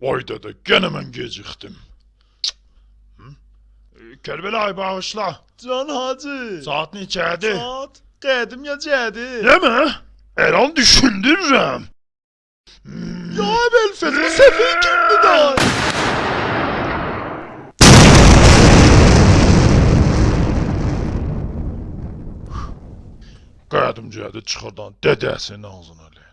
Vay dede gene ben geciktim. Hı? Ee, Kərbəlayı bağışla. Can Hacı. Saat neçədir? Saat qədim gecədir. Deme. Her an düşündürürüm. Hmm. Ya Belfez'in hmm. sefil kimdi day? Qədimcədə çıxırdan dədəsinin ağzına elə.